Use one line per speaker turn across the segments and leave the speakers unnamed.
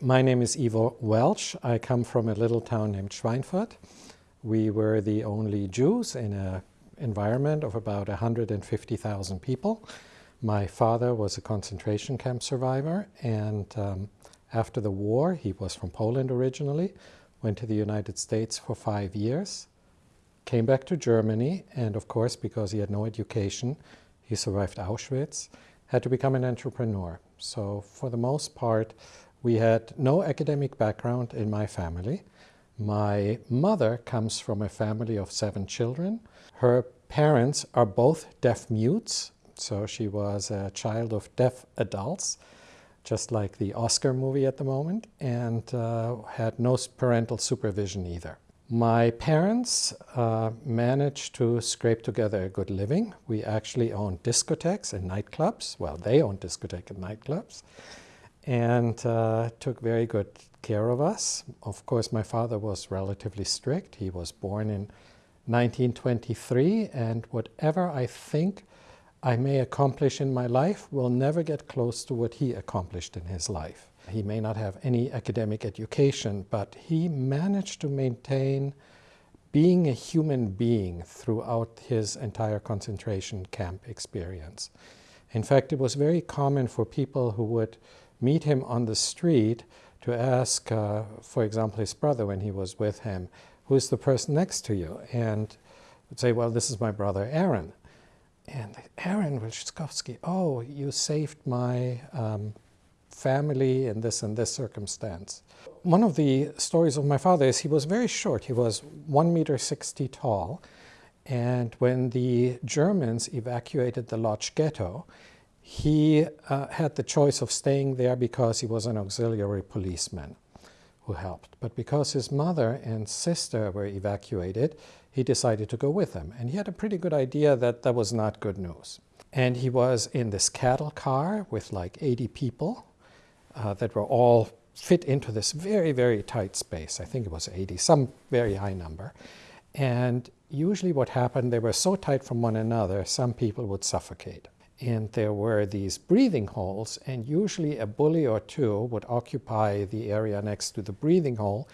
My name is Ivo Welch. I come from a little town named Schweinfurt. We were the only Jews in an environment of about 150,000 people. My father was a concentration camp survivor and um, after the war, he was from Poland originally, went to the United States for five years, came back to Germany and of course because he had no education, he survived Auschwitz, had to become an entrepreneur. So for the most part, we had no academic background in my family. My mother comes from a family of seven children. Her parents are both deaf mutes, so she was a child of deaf adults, just like the Oscar movie at the moment, and uh, had no parental supervision either. My parents uh, managed to scrape together a good living. We actually owned discotheques and nightclubs. Well, they owned discotheques and nightclubs and uh, took very good care of us. Of course, my father was relatively strict. He was born in 1923, and whatever I think I may accomplish in my life will never get close to what he accomplished in his life. He may not have any academic education, but he managed to maintain being a human being throughout his entire concentration camp experience. In fact, it was very common for people who would meet him on the street to ask, uh, for example, his brother when he was with him, who's the person next to you? And would say, well, this is my brother Aaron. And Aaron Wilczkowski, oh, you saved my um, family in this and this circumstance. One of the stories of my father is he was very short. He was one meter 60 tall. And when the Germans evacuated the Lodz ghetto, he uh, had the choice of staying there because he was an auxiliary policeman who helped. But because his mother and sister were evacuated, he decided to go with them. And he had a pretty good idea that that was not good news. And he was in this cattle car with like 80 people uh, that were all fit into this very, very tight space. I think it was 80, some very high number. And usually what happened, they were so tight from one another, some people would suffocate and there were these breathing holes and usually a bully or two would occupy the area next to the breathing hole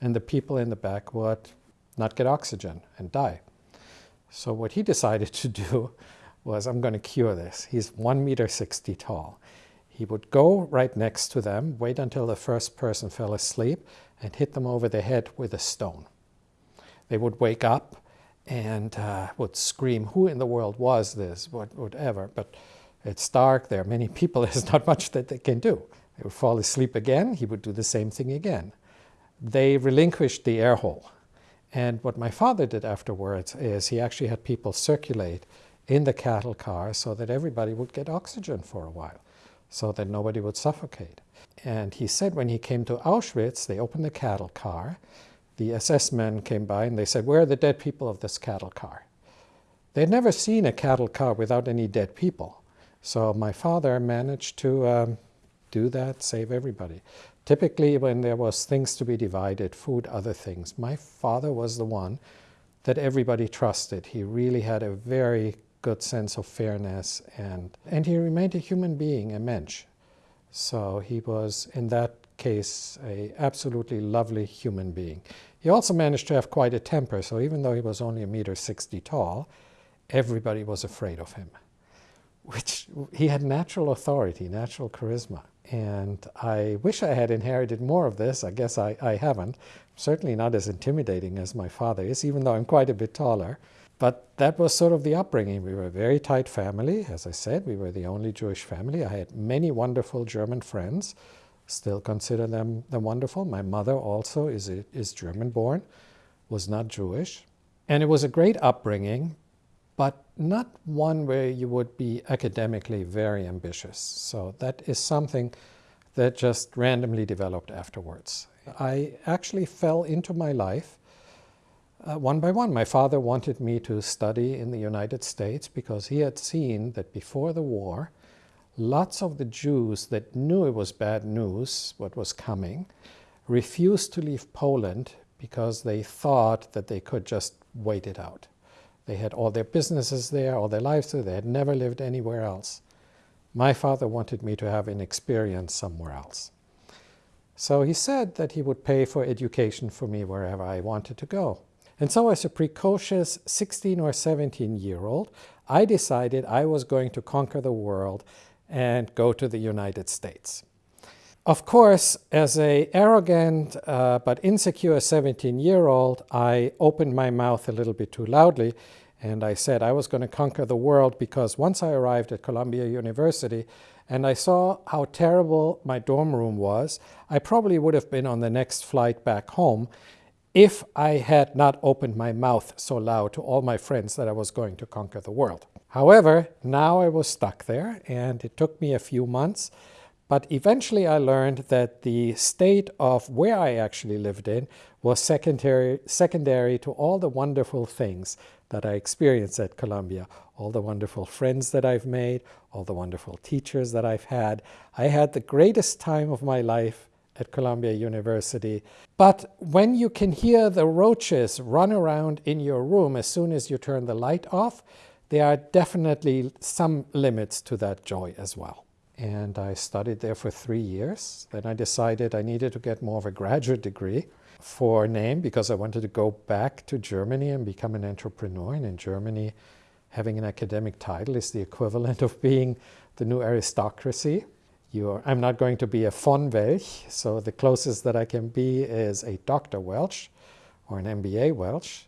and the people in the back would not get oxygen and die. So what he decided to do was I'm going to cure this. He's 1 meter 60 tall. He would go right next to them, wait until the first person fell asleep and hit them over the head with a stone. They would wake up and uh, would scream, who in the world was this, what, whatever. But it's dark, there are many people, there's not much that they can do. They would fall asleep again, he would do the same thing again. They relinquished the air hole. And what my father did afterwards is he actually had people circulate in the cattle car so that everybody would get oxygen for a while, so that nobody would suffocate. And he said when he came to Auschwitz, they opened the cattle car, the SS men came by and they said, where are the dead people of this cattle car? They had never seen a cattle car without any dead people. So my father managed to um, do that, save everybody. Typically when there was things to be divided, food, other things, my father was the one that everybody trusted. He really had a very good sense of fairness and, and he remained a human being, a mensch. So he was, in that case, a absolutely lovely human being. He also managed to have quite a temper, so even though he was only a meter 60 tall, everybody was afraid of him. Which he had natural authority, natural charisma. And I wish I had inherited more of this. I guess I, I haven't. Certainly not as intimidating as my father is, even though I'm quite a bit taller. But that was sort of the upbringing. We were a very tight family. As I said, we were the only Jewish family. I had many wonderful German friends still consider them, them wonderful. My mother also is, is German-born, was not Jewish. And it was a great upbringing, but not one where you would be academically very ambitious. So that is something that just randomly developed afterwards. I actually fell into my life uh, one by one. My father wanted me to study in the United States because he had seen that before the war, lots of the Jews that knew it was bad news, what was coming, refused to leave Poland because they thought that they could just wait it out. They had all their businesses there, all their lives there, they had never lived anywhere else. My father wanted me to have an experience somewhere else. So he said that he would pay for education for me wherever I wanted to go. And so as a precocious 16 or 17 year old, I decided I was going to conquer the world and go to the United States. Of course, as a arrogant uh, but insecure 17-year-old, I opened my mouth a little bit too loudly and I said I was going to conquer the world because once I arrived at Columbia University and I saw how terrible my dorm room was, I probably would have been on the next flight back home if I had not opened my mouth so loud to all my friends that I was going to conquer the world. However, now I was stuck there and it took me a few months but eventually I learned that the state of where I actually lived in was secondary, secondary to all the wonderful things that I experienced at Columbia, all the wonderful friends that I've made, all the wonderful teachers that I've had. I had the greatest time of my life at Columbia University. But when you can hear the roaches run around in your room as soon as you turn the light off, there are definitely some limits to that joy as well and I studied there for three years. Then I decided I needed to get more of a graduate degree for name because I wanted to go back to Germany and become an entrepreneur. And in Germany, having an academic title is the equivalent of being the new aristocracy. Are, I'm not going to be a von Welch, so the closest that I can be is a Dr. Welch or an MBA Welch.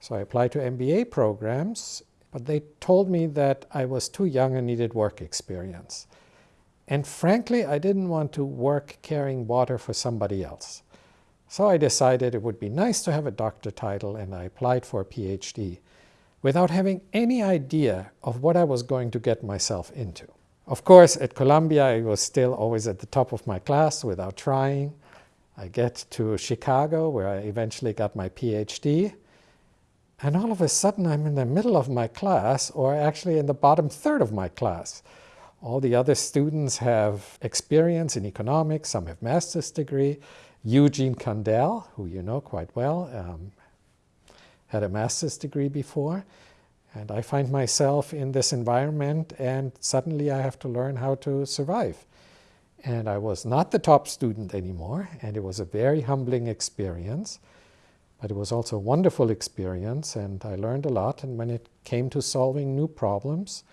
So I applied to MBA programs, but they told me that I was too young and needed work experience. And frankly, I didn't want to work carrying water for somebody else. So I decided it would be nice to have a doctor title and I applied for a PhD without having any idea of what I was going to get myself into. Of course, at Columbia, I was still always at the top of my class without trying. I get to Chicago, where I eventually got my PhD. And all of a sudden, I'm in the middle of my class, or actually in the bottom third of my class. All the other students have experience in economics, some have master's degree. Eugene Kandel, who you know quite well, um, had a master's degree before. And I find myself in this environment and suddenly I have to learn how to survive. And I was not the top student anymore and it was a very humbling experience. But it was also a wonderful experience and I learned a lot. And when it came to solving new problems,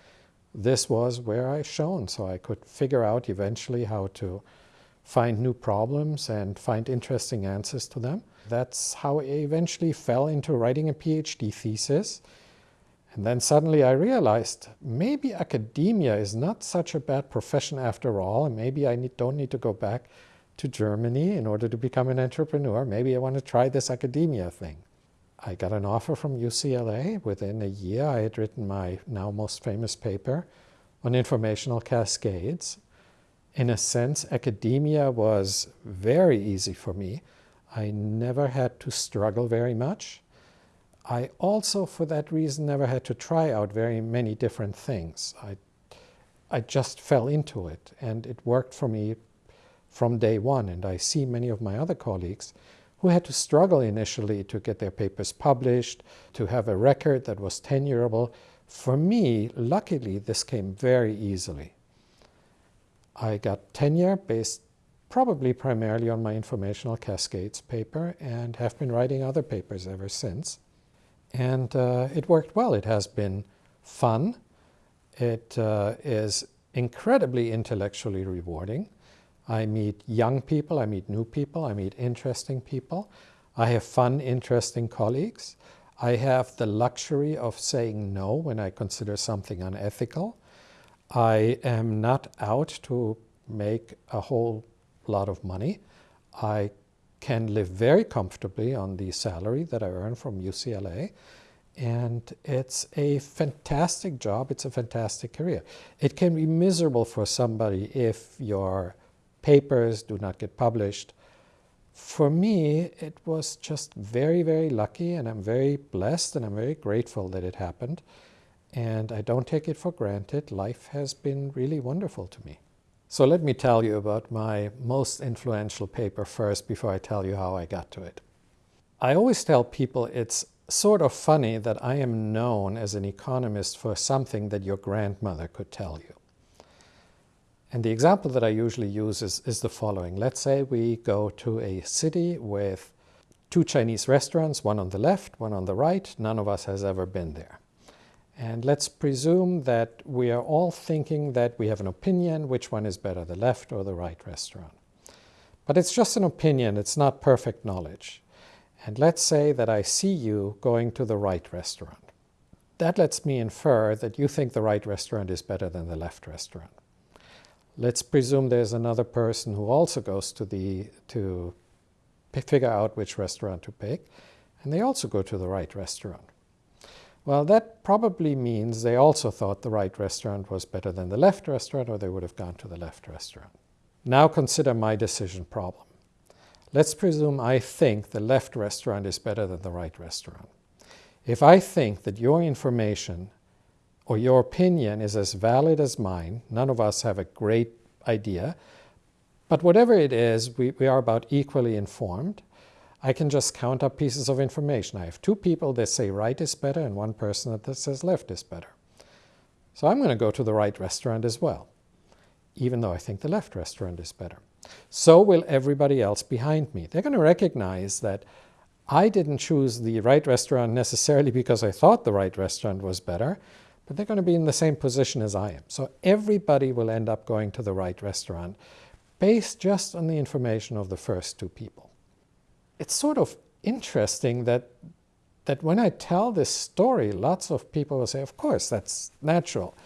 this was where I shone. So I could figure out eventually how to find new problems and find interesting answers to them. That's how I eventually fell into writing a PhD thesis. And then suddenly I realized maybe academia is not such a bad profession after all, and maybe I need, don't need to go back to Germany in order to become an entrepreneur. Maybe I want to try this academia thing. I got an offer from UCLA. Within a year, I had written my now most famous paper on informational cascades. In a sense, academia was very easy for me. I never had to struggle very much. I also, for that reason, never had to try out very many different things. I, I just fell into it, and it worked for me from day one. And I see many of my other colleagues who had to struggle initially to get their papers published, to have a record that was tenurable. For me, luckily, this came very easily. I got tenure based probably primarily on my informational cascades paper and have been writing other papers ever since. And uh, it worked well. It has been fun. It uh, is incredibly intellectually rewarding. I meet young people, I meet new people, I meet interesting people. I have fun, interesting colleagues. I have the luxury of saying no when I consider something unethical. I am not out to make a whole lot of money. I can live very comfortably on the salary that I earn from UCLA. And it's a fantastic job. It's a fantastic career. It can be miserable for somebody if you're papers do not get published. For me, it was just very, very lucky and I'm very blessed and I'm very grateful that it happened. And I don't take it for granted. Life has been really wonderful to me. So let me tell you about my most influential paper first before I tell you how I got to it. I always tell people it's sort of funny that I am known as an economist for something that your grandmother could tell you. And the example that I usually use is, is the following. Let's say we go to a city with two Chinese restaurants, one on the left, one on the right. None of us has ever been there. And let's presume that we are all thinking that we have an opinion, which one is better, the left or the right restaurant. But it's just an opinion, it's not perfect knowledge. And let's say that I see you going to the right restaurant. That lets me infer that you think the right restaurant is better than the left restaurant. Let's presume there's another person who also goes to the to figure out which restaurant to pick, and they also go to the right restaurant. Well, that probably means they also thought the right restaurant was better than the left restaurant, or they would have gone to the left restaurant. Now consider my decision problem. Let's presume I think the left restaurant is better than the right restaurant. If I think that your information or your opinion is as valid as mine, none of us have a great idea, but whatever it is, we, we are about equally informed. I can just count up pieces of information. I have two people that say right is better and one person that says left is better. So I'm going to go to the right restaurant as well, even though I think the left restaurant is better. So will everybody else behind me. They're going to recognize that I didn't choose the right restaurant necessarily because I thought the right restaurant was better, but they're going to be in the same position as I am. So everybody will end up going to the right restaurant based just on the information of the first two people. It's sort of interesting that, that when I tell this story, lots of people will say, of course, that's natural.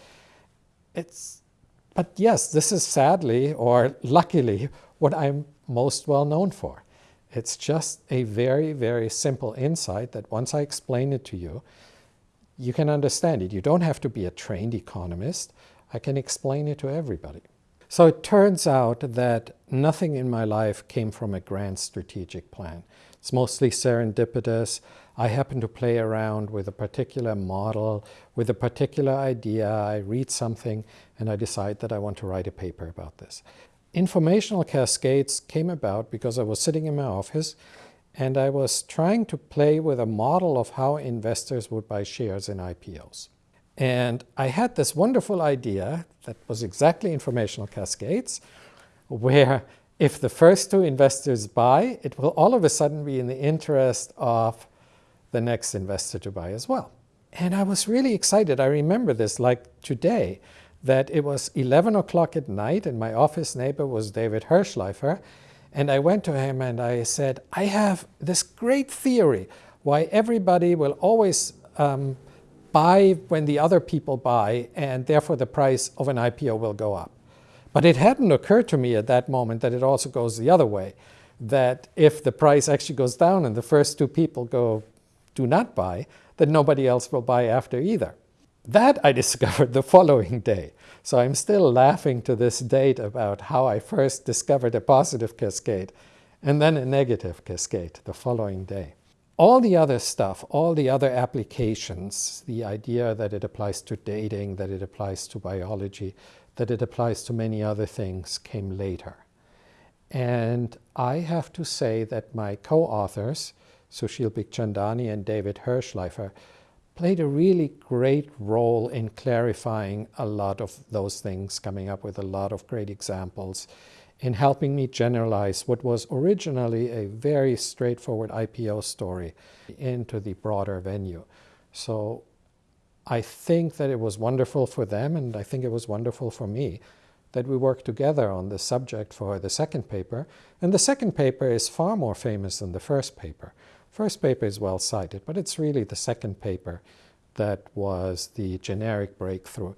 It's, but yes, this is sadly or luckily what I'm most well known for. It's just a very, very simple insight that once I explain it to you, you can understand it. You don't have to be a trained economist. I can explain it to everybody. So it turns out that nothing in my life came from a grand strategic plan. It's mostly serendipitous. I happen to play around with a particular model, with a particular idea. I read something and I decide that I want to write a paper about this. Informational cascades came about because I was sitting in my office and I was trying to play with a model of how investors would buy shares in IPOs. And I had this wonderful idea that was exactly informational cascades, where if the first two investors buy, it will all of a sudden be in the interest of the next investor to buy as well. And I was really excited. I remember this like today, that it was 11 o'clock at night and my office neighbor was David Hirshleifer. And I went to him and I said, I have this great theory why everybody will always um, buy when the other people buy, and therefore the price of an IPO will go up. But it hadn't occurred to me at that moment that it also goes the other way, that if the price actually goes down and the first two people go do not buy, that nobody else will buy after either. That I discovered the following day. So I'm still laughing to this date about how I first discovered a positive cascade and then a negative cascade the following day. All the other stuff, all the other applications, the idea that it applies to dating, that it applies to biology, that it applies to many other things came later. And I have to say that my co-authors, Sushil Bikhchandani and David Hirshleifer, played a really great role in clarifying a lot of those things, coming up with a lot of great examples in helping me generalize what was originally a very straightforward IPO story into the broader venue. So I think that it was wonderful for them and I think it was wonderful for me that we worked together on this subject for the second paper. And the second paper is far more famous than the first paper. First paper is well cited, but it's really the second paper that was the generic breakthrough.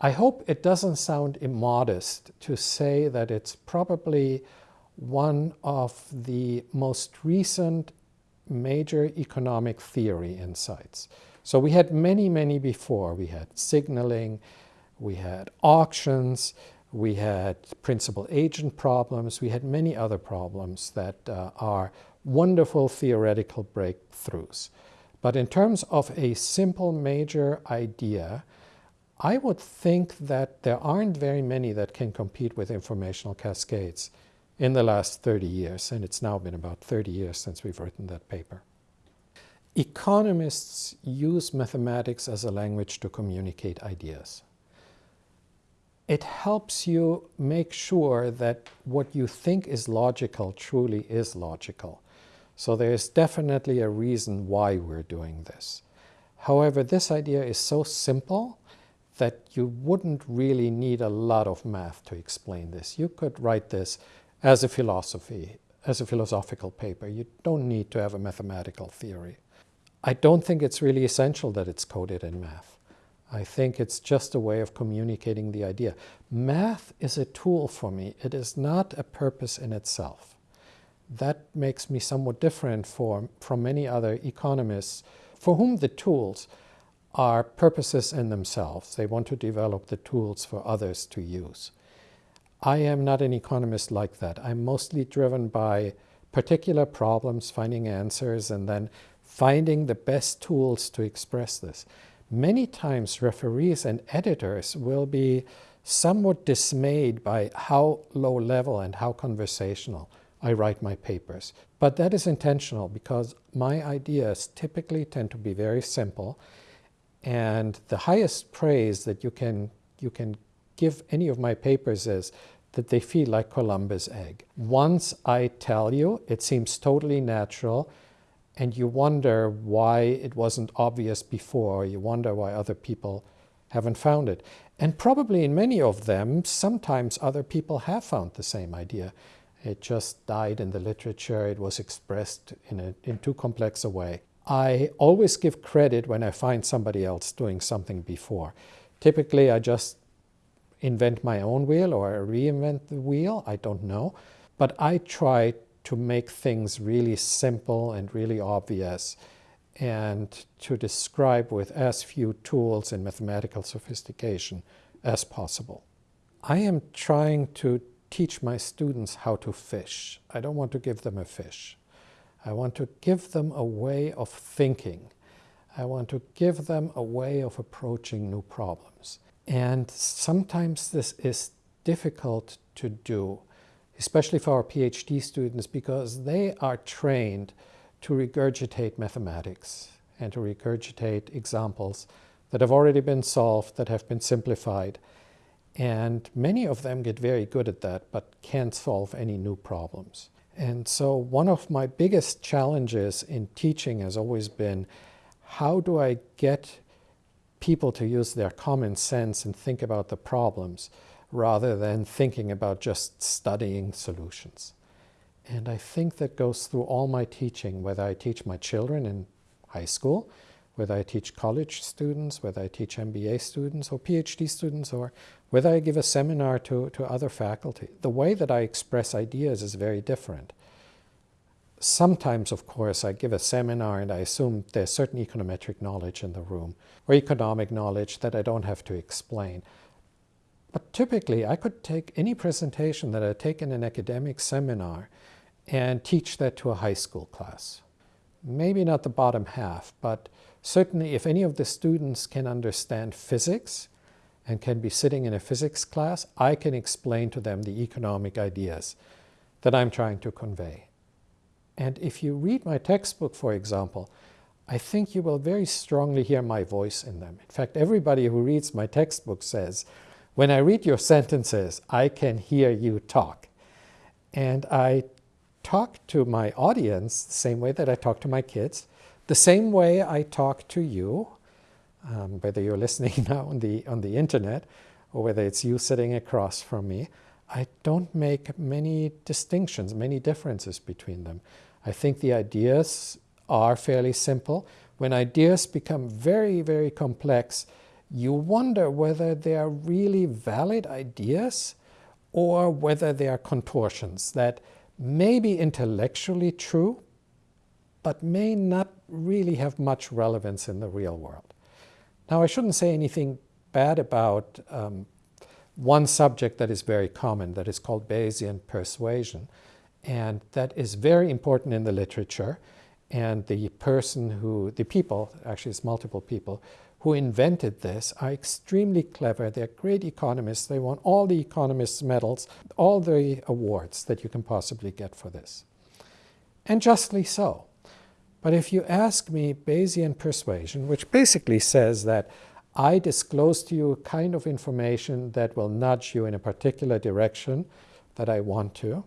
I hope it doesn't sound immodest to say that it's probably one of the most recent major economic theory insights. So we had many, many before. We had signaling, we had auctions, we had principal agent problems, we had many other problems that uh, are wonderful theoretical breakthroughs. But in terms of a simple major idea, I would think that there aren't very many that can compete with informational cascades in the last 30 years, and it's now been about 30 years since we've written that paper. Economists use mathematics as a language to communicate ideas. it helps you make sure that what you think is logical truly is logical. So there's definitely a reason why we're doing this. However, this idea is so simple that you wouldn't really need a lot of math to explain this. You could write this as a philosophy, as a philosophical paper. You don't need to have a mathematical theory. I don't think it's really essential that it's coded in math. I think it's just a way of communicating the idea. Math is a tool for me. It is not a purpose in itself. That makes me somewhat different for, from many other economists for whom the tools are purposes in themselves. They want to develop the tools for others to use. I am not an economist like that. I'm mostly driven by particular problems, finding answers, and then finding the best tools to express this. Many times referees and editors will be somewhat dismayed by how low level and how conversational I write my papers. But that is intentional because my ideas typically tend to be very simple and the highest praise that you can, you can give any of my papers is that they feel like Columbus' egg. Once I tell you, it seems totally natural, and you wonder why it wasn't obvious before, you wonder why other people haven't found it. And probably in many of them, sometimes other people have found the same idea. It just died in the literature, it was expressed in, a, in too complex a way. I always give credit when I find somebody else doing something before. Typically, I just invent my own wheel or I reinvent the wheel, I don't know. But I try to make things really simple and really obvious and to describe with as few tools and mathematical sophistication as possible. I am trying to teach my students how to fish. I don't want to give them a fish. I want to give them a way of thinking. I want to give them a way of approaching new problems. And sometimes this is difficult to do, especially for our PhD students, because they are trained to regurgitate mathematics and to regurgitate examples that have already been solved, that have been simplified. And many of them get very good at that, but can't solve any new problems. And so one of my biggest challenges in teaching has always been, how do I get people to use their common sense and think about the problems rather than thinking about just studying solutions? And I think that goes through all my teaching, whether I teach my children in high school, whether I teach college students, whether I teach MBA students or PhD students, or whether I give a seminar to, to other faculty, the way that I express ideas is very different. Sometimes, of course, I give a seminar and I assume there's certain econometric knowledge in the room or economic knowledge that I don't have to explain. But typically, I could take any presentation that I take in an academic seminar and teach that to a high school class. Maybe not the bottom half, but certainly if any of the students can understand physics, and can be sitting in a physics class, I can explain to them the economic ideas that I'm trying to convey. And if you read my textbook, for example, I think you will very strongly hear my voice in them. In fact, everybody who reads my textbook says, when I read your sentences, I can hear you talk. And I talk to my audience the same way that I talk to my kids, the same way I talk to you, um, whether you're listening now on the, on the internet or whether it's you sitting across from me, I don't make many distinctions, many differences between them. I think the ideas are fairly simple. When ideas become very, very complex, you wonder whether they are really valid ideas or whether they are contortions that may be intellectually true, but may not really have much relevance in the real world. Now, I shouldn't say anything bad about um, one subject that is very common, that is called Bayesian persuasion. And that is very important in the literature. And the person who, the people, actually it's multiple people, who invented this are extremely clever. They're great economists. They won all the economists' medals, all the awards that you can possibly get for this. And justly so. But if you ask me Bayesian persuasion, which basically says that I disclose to you a kind of information that will nudge you in a particular direction that I want to.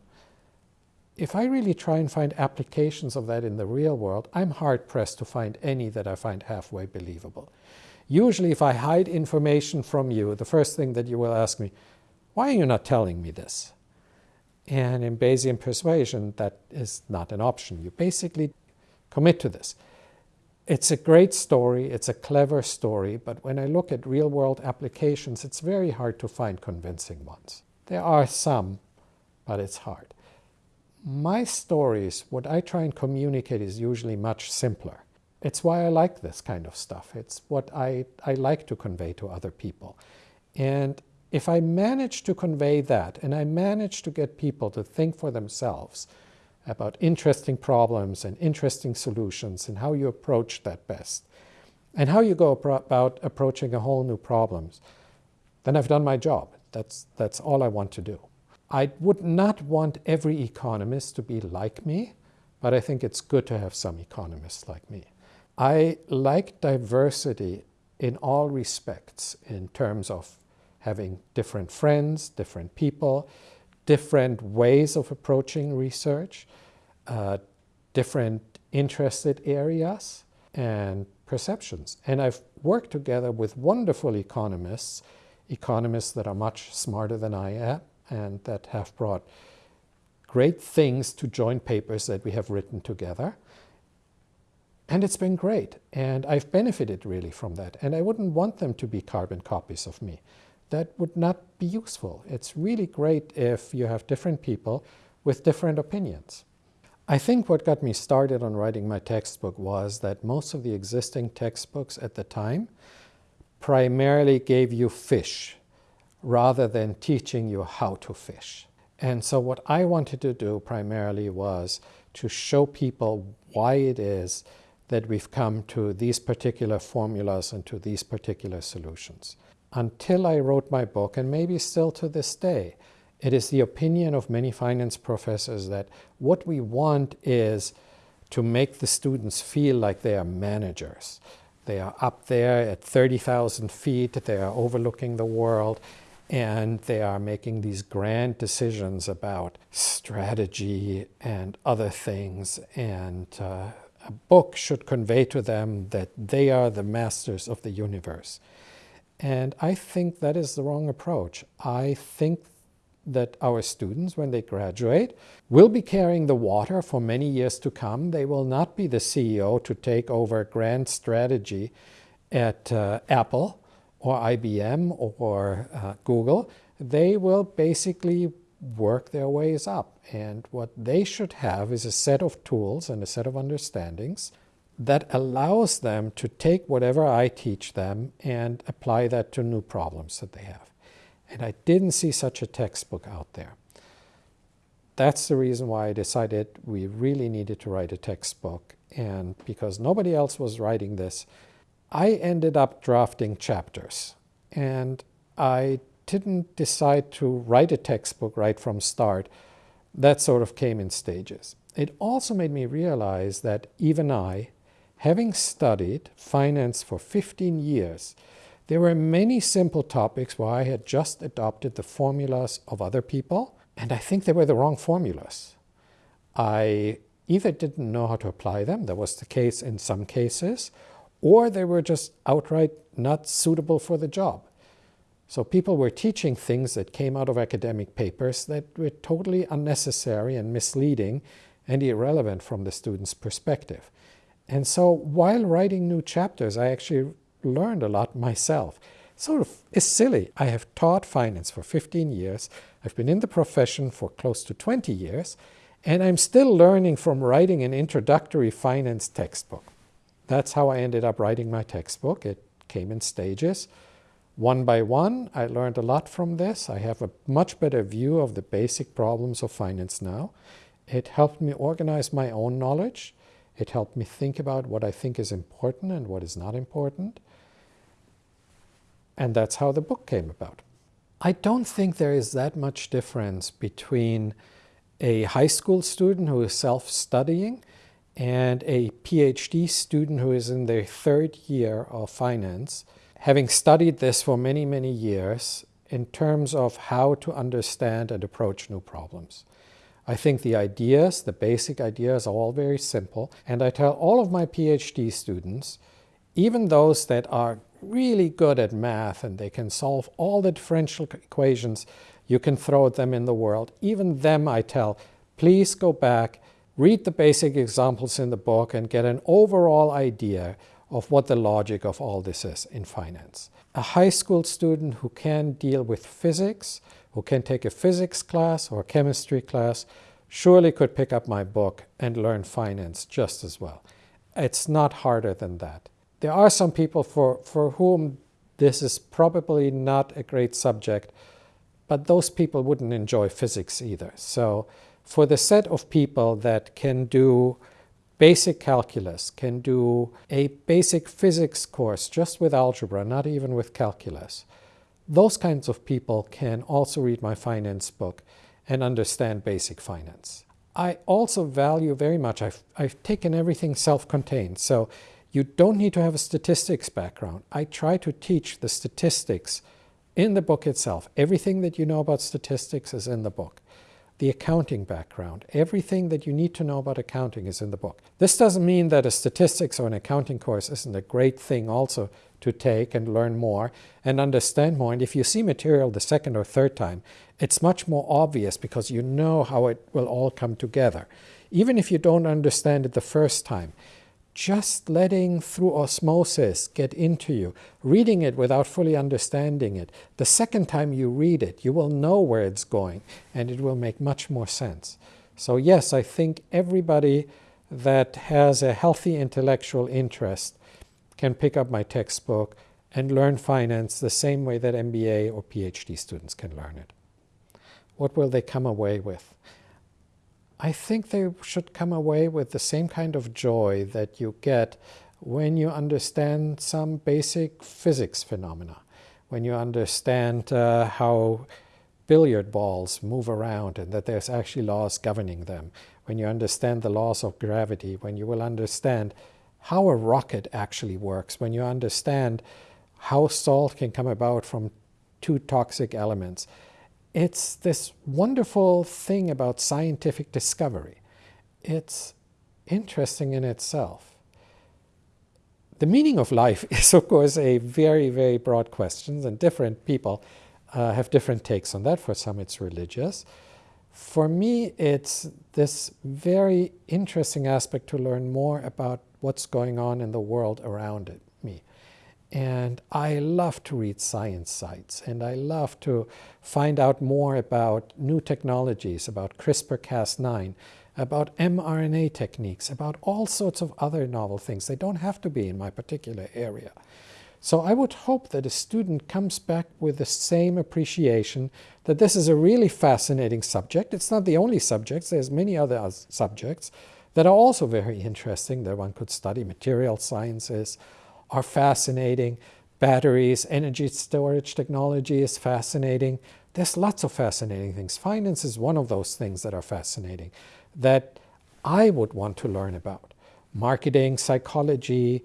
If I really try and find applications of that in the real world, I'm hard-pressed to find any that I find halfway believable. Usually if I hide information from you, the first thing that you will ask me, why are you not telling me this? And in Bayesian persuasion, that is not an option. You basically commit to this. It's a great story, it's a clever story, but when I look at real-world applications, it's very hard to find convincing ones. There are some, but it's hard. My stories, what I try and communicate is usually much simpler. It's why I like this kind of stuff. It's what I, I like to convey to other people. And if I manage to convey that, and I manage to get people to think for themselves, about interesting problems and interesting solutions and how you approach that best and how you go about approaching a whole new problems, then I've done my job. That's, that's all I want to do. I would not want every economist to be like me, but I think it's good to have some economists like me. I like diversity in all respects in terms of having different friends, different people, different ways of approaching research, uh, different interested areas and perceptions. And I've worked together with wonderful economists, economists that are much smarter than I am and that have brought great things to joint papers that we have written together. And it's been great. And I've benefited really from that. And I wouldn't want them to be carbon copies of me that would not be useful. It's really great if you have different people with different opinions. I think what got me started on writing my textbook was that most of the existing textbooks at the time primarily gave you fish rather than teaching you how to fish. And so what I wanted to do primarily was to show people why it is that we've come to these particular formulas and to these particular solutions until I wrote my book, and maybe still to this day, it is the opinion of many finance professors that what we want is to make the students feel like they are managers. They are up there at 30,000 feet, they are overlooking the world, and they are making these grand decisions about strategy and other things. And uh, a book should convey to them that they are the masters of the universe. And I think that is the wrong approach. I think that our students, when they graduate, will be carrying the water for many years to come. They will not be the CEO to take over grand strategy at uh, Apple or IBM or uh, Google. They will basically work their ways up. And what they should have is a set of tools and a set of understandings that allows them to take whatever I teach them and apply that to new problems that they have. And I didn't see such a textbook out there. That's the reason why I decided we really needed to write a textbook. And because nobody else was writing this, I ended up drafting chapters. And I didn't decide to write a textbook right from start. That sort of came in stages. It also made me realize that even I, Having studied finance for 15 years, there were many simple topics where I had just adopted the formulas of other people, and I think they were the wrong formulas. I either didn't know how to apply them, that was the case in some cases, or they were just outright not suitable for the job. So people were teaching things that came out of academic papers that were totally unnecessary and misleading and irrelevant from the student's perspective. And so while writing new chapters, I actually learned a lot myself. Sort of is silly. I have taught finance for 15 years. I've been in the profession for close to 20 years, and I'm still learning from writing an introductory finance textbook. That's how I ended up writing my textbook. It came in stages. One by one, I learned a lot from this. I have a much better view of the basic problems of finance now. It helped me organize my own knowledge. It helped me think about what I think is important and what is not important. And that's how the book came about. I don't think there is that much difference between a high school student who is self-studying and a PhD student who is in their third year of finance. having studied this for many, many years in terms of how to understand and approach new problems. I think the ideas, the basic ideas are all very simple. And I tell all of my PhD students, even those that are really good at math and they can solve all the differential equations you can throw at them in the world, even them I tell, please go back, read the basic examples in the book and get an overall idea of what the logic of all this is in finance. A high school student who can deal with physics, who can take a physics class or chemistry class, surely could pick up my book and learn finance just as well. It's not harder than that. There are some people for, for whom this is probably not a great subject, but those people wouldn't enjoy physics either. So for the set of people that can do basic calculus, can do a basic physics course just with algebra, not even with calculus. Those kinds of people can also read my finance book and understand basic finance. I also value very much, I've, I've taken everything self-contained, so you don't need to have a statistics background. I try to teach the statistics in the book itself. Everything that you know about statistics is in the book the accounting background. Everything that you need to know about accounting is in the book. This doesn't mean that a statistics or an accounting course isn't a great thing also to take and learn more and understand more. And if you see material the second or third time, it's much more obvious because you know how it will all come together. Even if you don't understand it the first time, just letting through osmosis get into you, reading it without fully understanding it. The second time you read it, you will know where it's going and it will make much more sense. So yes, I think everybody that has a healthy intellectual interest can pick up my textbook and learn finance the same way that MBA or PhD students can learn it. What will they come away with? I think they should come away with the same kind of joy that you get when you understand some basic physics phenomena, when you understand uh, how billiard balls move around and that there's actually laws governing them, when you understand the laws of gravity, when you will understand how a rocket actually works, when you understand how salt can come about from two toxic elements it's this wonderful thing about scientific discovery. It's interesting in itself. The meaning of life is, of course, a very, very broad question, and different people uh, have different takes on that. For some, it's religious. For me, it's this very interesting aspect to learn more about what's going on in the world around it. And I love to read science sites and I love to find out more about new technologies, about CRISPR-Cas9, about mRNA techniques, about all sorts of other novel things. They don't have to be in my particular area. So I would hope that a student comes back with the same appreciation that this is a really fascinating subject. It's not the only subject. There's many other subjects that are also very interesting that one could study. Material sciences, are fascinating. Batteries, energy storage technology is fascinating. There's lots of fascinating things. Finance is one of those things that are fascinating that I would want to learn about. Marketing, psychology,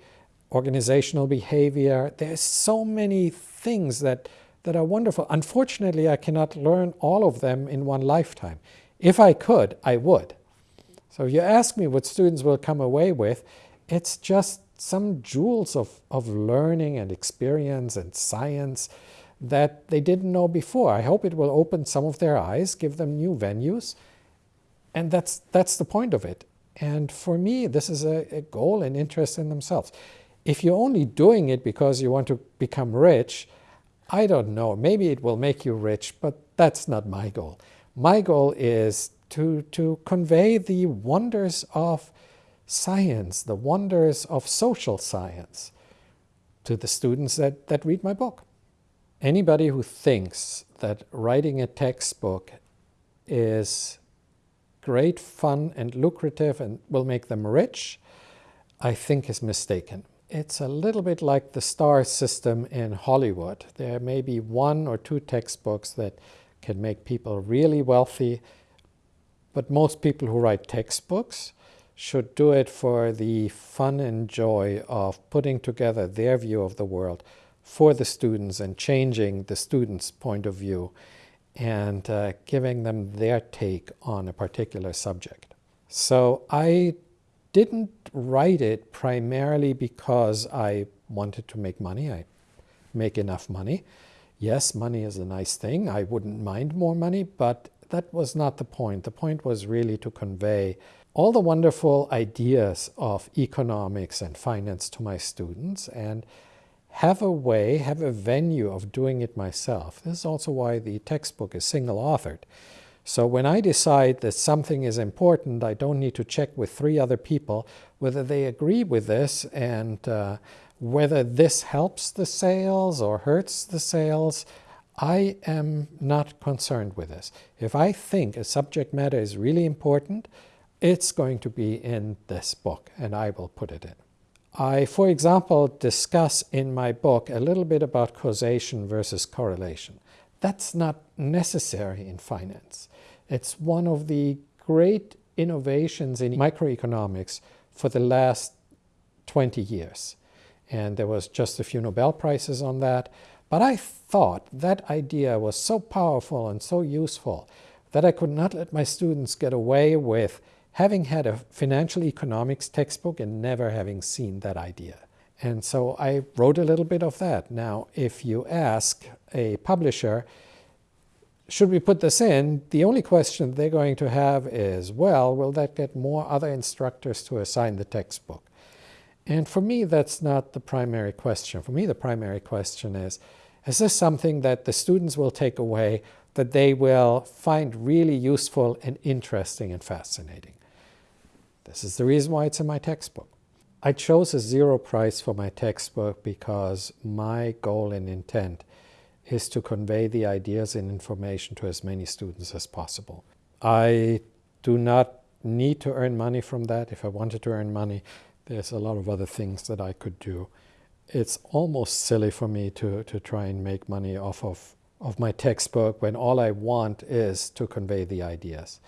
organizational behavior. There's so many things that, that are wonderful. Unfortunately, I cannot learn all of them in one lifetime. If I could, I would. So if you ask me what students will come away with, it's just some jewels of, of learning and experience and science that they didn't know before. I hope it will open some of their eyes, give them new venues, and that's, that's the point of it. And for me, this is a, a goal and interest in themselves. If you're only doing it because you want to become rich, I don't know, maybe it will make you rich, but that's not my goal. My goal is to, to convey the wonders of science, the wonders of social science to the students that, that read my book. Anybody who thinks that writing a textbook is great fun and lucrative and will make them rich, I think is mistaken. It's a little bit like the star system in Hollywood. There may be one or two textbooks that can make people really wealthy, but most people who write textbooks should do it for the fun and joy of putting together their view of the world, for the students and changing the students' point of view and uh, giving them their take on a particular subject. So I didn't write it primarily because I wanted to make money. I make enough money. Yes, money is a nice thing. I wouldn't mind more money, but that was not the point. The point was really to convey all the wonderful ideas of economics and finance to my students and have a way, have a venue of doing it myself. This is also why the textbook is single authored. So when I decide that something is important, I don't need to check with three other people whether they agree with this and uh, whether this helps the sales or hurts the sales. I am not concerned with this. If I think a subject matter is really important, it's going to be in this book and I will put it in. I, for example, discuss in my book a little bit about causation versus correlation. That's not necessary in finance. It's one of the great innovations in microeconomics for the last 20 years. And there was just a few Nobel Prizes on that. But I thought that idea was so powerful and so useful that I could not let my students get away with having had a financial economics textbook and never having seen that idea. And so I wrote a little bit of that. Now, if you ask a publisher, should we put this in? The only question they're going to have is, well, will that get more other instructors to assign the textbook? And for me, that's not the primary question. For me, the primary question is, is this something that the students will take away that they will find really useful and interesting and fascinating? This is the reason why it's in my textbook. I chose a zero price for my textbook because my goal and intent is to convey the ideas and information to as many students as possible. I do not need to earn money from that. If I wanted to earn money, there's a lot of other things that I could do. It's almost silly for me to, to try and make money off of, of my textbook when all I want is to convey the ideas.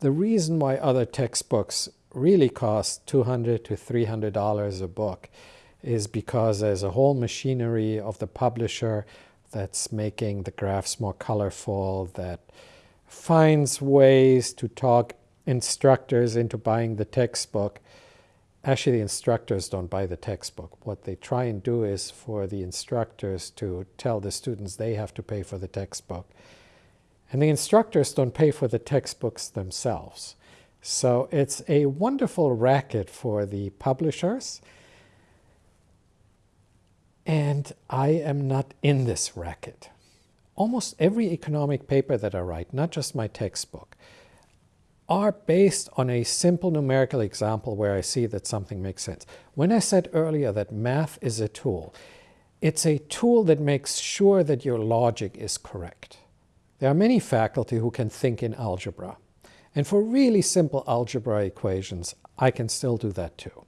The reason why other textbooks really cost 200 to $300 a book is because there's a whole machinery of the publisher that's making the graphs more colorful, that finds ways to talk instructors into buying the textbook. Actually, the instructors don't buy the textbook. What they try and do is for the instructors to tell the students they have to pay for the textbook. And the instructors don't pay for the textbooks themselves. So it's a wonderful racket for the publishers. And I am not in this racket. Almost every economic paper that I write, not just my textbook, are based on a simple numerical example where I see that something makes sense. When I said earlier that math is a tool, it's a tool that makes sure that your logic is correct. There are many faculty who can think in algebra. And for really simple algebra equations, I can still do that too.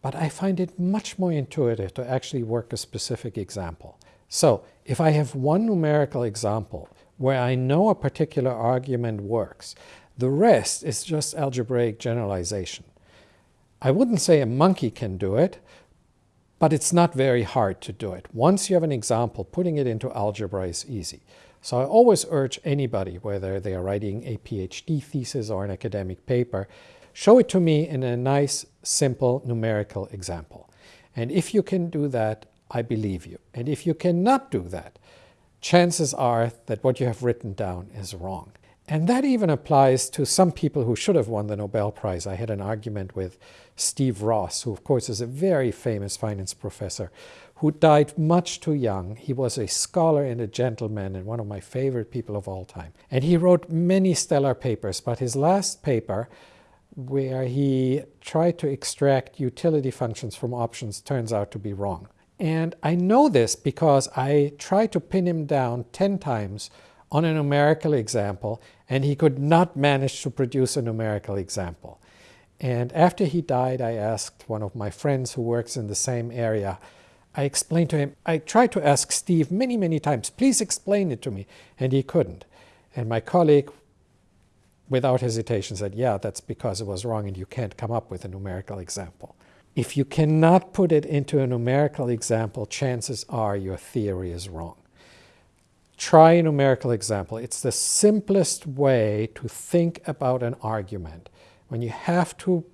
But I find it much more intuitive to actually work a specific example. So if I have one numerical example where I know a particular argument works, the rest is just algebraic generalization. I wouldn't say a monkey can do it, but it's not very hard to do it. Once you have an example, putting it into algebra is easy. So I always urge anybody, whether they are writing a PhD thesis or an academic paper, show it to me in a nice, simple numerical example. And if you can do that, I believe you. And if you cannot do that, chances are that what you have written down is wrong. And that even applies to some people who should have won the Nobel Prize. I had an argument with Steve Ross, who of course is a very famous finance professor, who died much too young. He was a scholar and a gentleman and one of my favorite people of all time. And he wrote many stellar papers, but his last paper, where he tried to extract utility functions from options, turns out to be wrong. And I know this because I tried to pin him down 10 times on a numerical example, and he could not manage to produce a numerical example. And after he died, I asked one of my friends who works in the same area, I explained to him, I tried to ask Steve many, many times, please explain it to me, and he couldn't. And my colleague, without hesitation, said, yeah, that's because it was wrong and you can't come up with a numerical example. If you cannot put it into a numerical example, chances are your theory is wrong. Try a numerical example. It's the simplest way to think about an argument. When you have to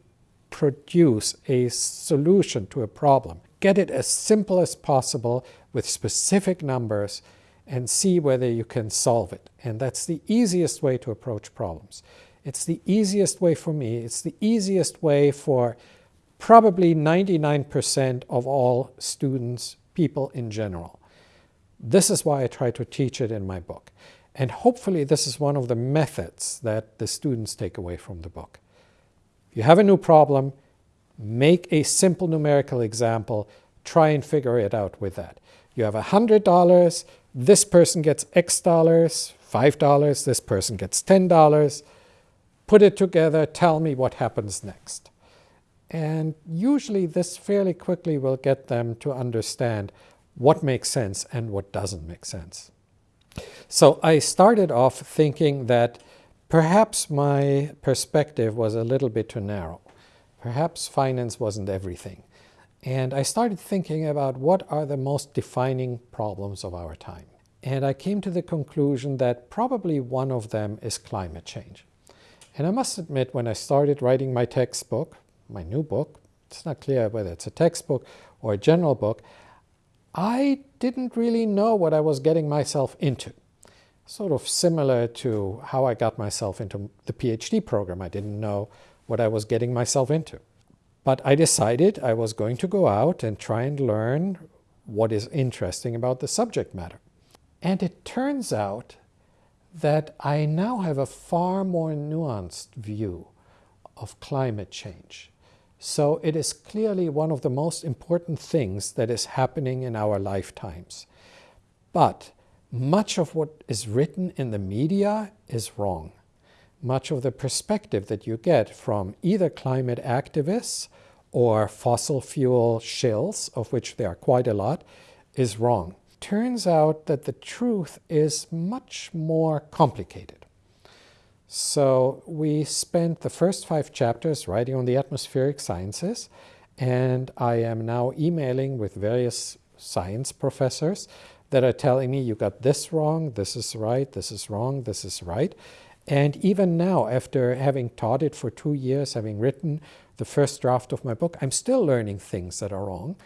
produce a solution to a problem, get it as simple as possible with specific numbers and see whether you can solve it. And that's the easiest way to approach problems. It's the easiest way for me. It's the easiest way for probably 99% of all students, people in general. This is why I try to teach it in my book. And hopefully this is one of the methods that the students take away from the book. If you have a new problem, make a simple numerical example, try and figure it out with that. You have $100, this person gets X dollars, $5, this person gets $10. Put it together, tell me what happens next. And usually this fairly quickly will get them to understand what makes sense and what doesn't make sense. So I started off thinking that perhaps my perspective was a little bit too narrow. Perhaps finance wasn't everything. And I started thinking about what are the most defining problems of our time. And I came to the conclusion that probably one of them is climate change. And I must admit, when I started writing my textbook, my new book, it's not clear whether it's a textbook or a general book, I didn't really know what I was getting myself into. Sort of similar to how I got myself into the PhD program. I didn't know what I was getting myself into. But I decided I was going to go out and try and learn what is interesting about the subject matter. And it turns out that I now have a far more nuanced view of climate change. So it is clearly one of the most important things that is happening in our lifetimes. But much of what is written in the media is wrong. Much of the perspective that you get from either climate activists or fossil fuel shills, of which there are quite a lot, is wrong. Turns out that the truth is much more complicated. So we spent the first five chapters writing on the atmospheric sciences, and I am now emailing with various science professors that are telling me you got this wrong, this is right, this is wrong, this is right. And even now, after having taught it for two years, having written the first draft of my book, I'm still learning things that are wrong.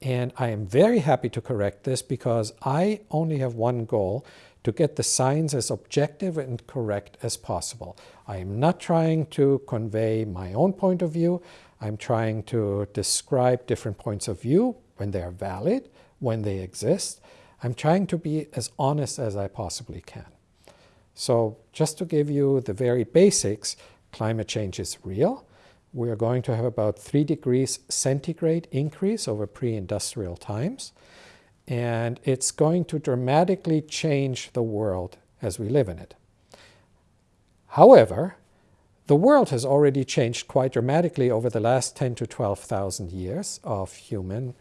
And I am very happy to correct this because I only have one goal, to get the science as objective and correct as possible. I am not trying to convey my own point of view. I'm trying to describe different points of view when they are valid, when they exist. I'm trying to be as honest as I possibly can. So just to give you the very basics, climate change is real. We are going to have about 3 degrees centigrade increase over pre-industrial times and it's going to dramatically change the world as we live in it. However, the world has already changed quite dramatically over the last 10 to 12,000 years of human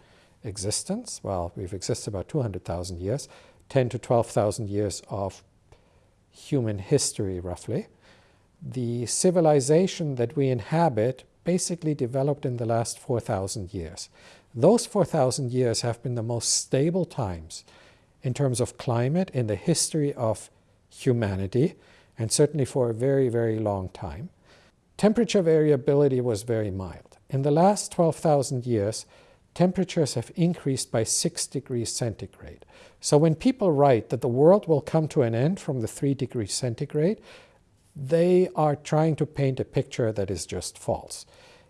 existence. Well, we've existed about 200,000 years, 10 to 12,000 years of human history, roughly. The civilization that we inhabit basically developed in the last 4,000 years. Those 4,000 years have been the most stable times in terms of climate in the history of humanity, and certainly for a very, very long time. Temperature variability was very mild. In the last 12,000 years, temperatures have increased by 6 degrees centigrade. So when people write that the world will come to an end from the 3 degrees centigrade, they are trying to paint a picture that is just false.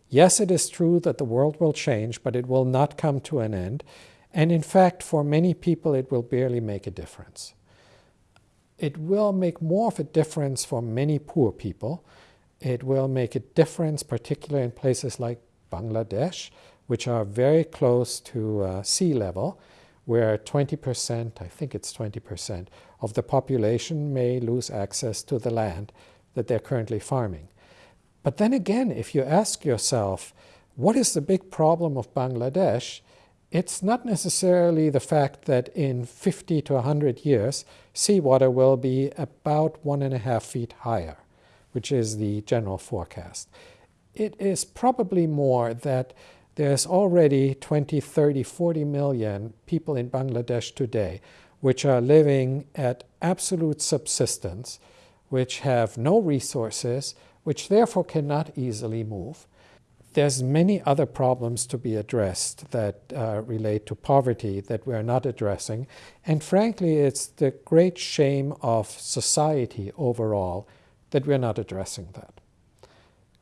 Yes, it is true that the world will change, but it will not come to an end. And in fact, for many people, it will barely make a difference. It will make more of a difference for many poor people. It will make a difference, particularly in places like Bangladesh, which are very close to uh, sea level, where 20%, I think it's 20%, of the population may lose access to the land that they're currently farming. But then again, if you ask yourself, what is the big problem of Bangladesh? It's not necessarily the fact that in 50 to 100 years, seawater will be about one and a half feet higher, which is the general forecast. It is probably more that There's already 20, 30, 40 million people in Bangladesh today which are living at absolute subsistence, which have no resources, which therefore cannot easily move. There's many other problems to be addressed that uh, relate to poverty that we're not addressing. And frankly, it's the great shame of society overall that we're not addressing that.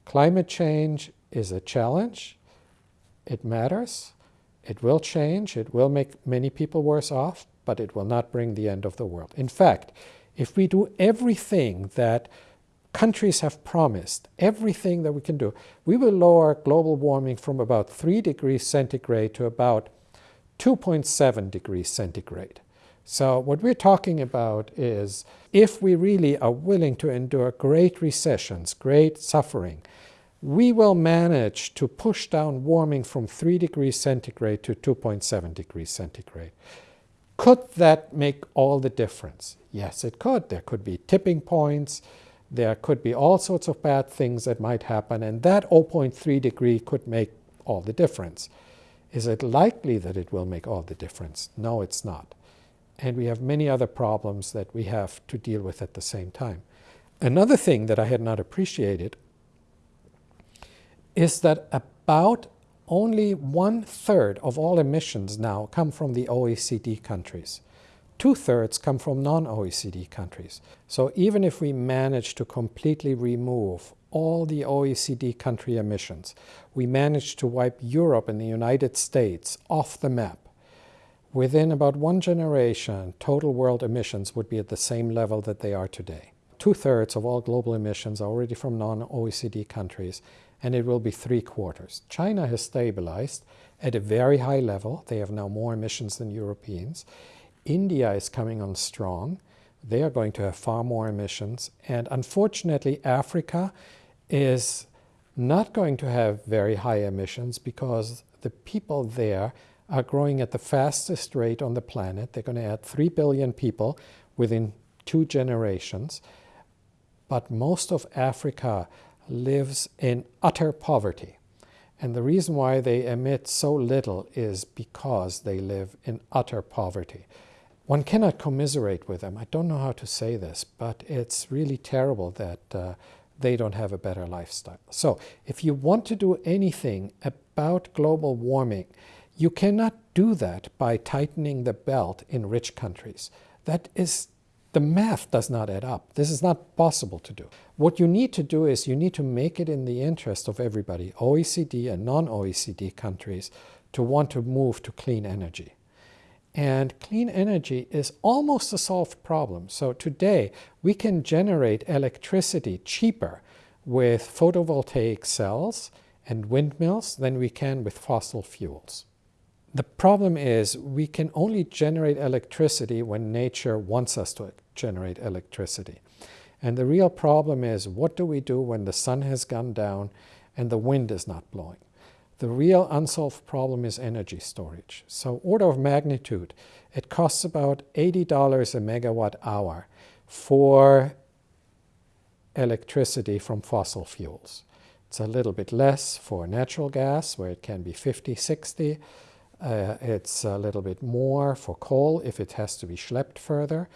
Climate change is a challenge. It matters. It will change. It will make many people worse off, but it will not bring the end of the world. In fact, if we do everything that countries have promised, everything that we can do, we will lower global warming from about 3 degrees centigrade to about 2.7 degrees centigrade. So what we're talking about is if we really are willing to endure great recessions, great suffering, we will manage to push down warming from 3 degrees centigrade to 2.7 degrees centigrade. Could that make all the difference? Yes, it could. There could be tipping points. There could be all sorts of bad things that might happen, and that 0.3 degree could make all the difference. Is it likely that it will make all the difference? No, it's not. And we have many other problems that we have to deal with at the same time. Another thing that I had not appreciated is that about only one third of all emissions now come from the OECD countries. Two thirds come from non-OECD countries. So even if we manage to completely remove all the OECD country emissions, we manage to wipe Europe and the United States off the map. Within about one generation, total world emissions would be at the same level that they are today. Two-thirds of all global emissions are already from non-OECD countries, and it will be three quarters. China has stabilized at a very high level. They have now more emissions than Europeans. India is coming on strong. They are going to have far more emissions. And unfortunately, Africa is not going to have very high emissions because the people there are growing at the fastest rate on the planet. They're going to add 3 billion people within two generations. But most of Africa lives in utter poverty. And the reason why they emit so little is because they live in utter poverty. One cannot commiserate with them. I don't know how to say this, but it's really terrible that uh, they don't have a better lifestyle. So if you want to do anything about global warming, you cannot do that by tightening the belt in rich countries. That is the math does not add up. This is not possible to do. What you need to do is you need to make it in the interest of everybody, OECD and non-OECD countries, to want to move to clean energy. And clean energy is almost a solved problem. So today we can generate electricity cheaper with photovoltaic cells and windmills than we can with fossil fuels. The problem is we can only generate electricity when nature wants us to generate electricity. And the real problem is what do we do when the sun has gone down and the wind is not blowing? The real unsolved problem is energy storage. So order of magnitude, it costs about $80 a megawatt hour for electricity from fossil fuels. It's a little bit less for natural gas, where it can be 50, 60. Uh, it's a little bit more for coal if it has to be schlepped further.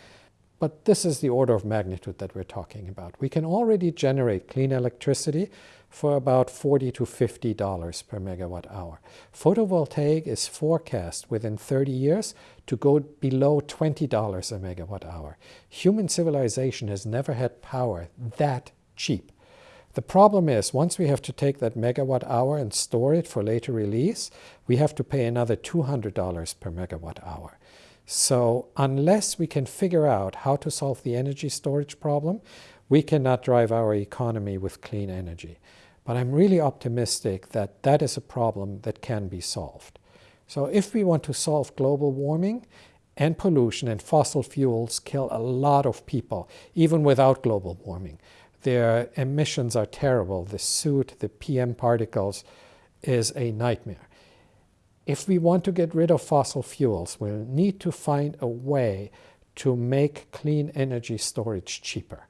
But this is the order of magnitude that we're talking about. We can already generate clean electricity for about 40 to $50 per megawatt hour. Photovoltaic is forecast within 30 years to go below $20 a megawatt hour. Human civilization has never had power that cheap. The problem is, once we have to take that megawatt hour and store it for later release, we have to pay another $200 per megawatt hour. So unless we can figure out how to solve the energy storage problem, we cannot drive our economy with clean energy. But I'm really optimistic that that is a problem that can be solved. So if we want to solve global warming and pollution and fossil fuels kill a lot of people, even without global warming. Their emissions are terrible. The soot, the PM particles is a nightmare. If we want to get rid of fossil fuels, we'll need to find a way to make clean energy storage cheaper.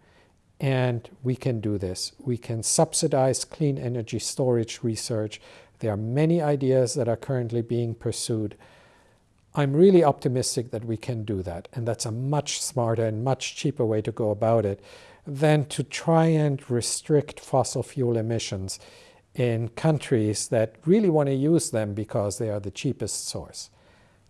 And we can do this. We can subsidize clean energy storage research. There are many ideas that are currently being pursued. I'm really optimistic that we can do that. And that's a much smarter and much cheaper way to go about it than to try and restrict fossil fuel emissions in countries that really want to use them because they are the cheapest source.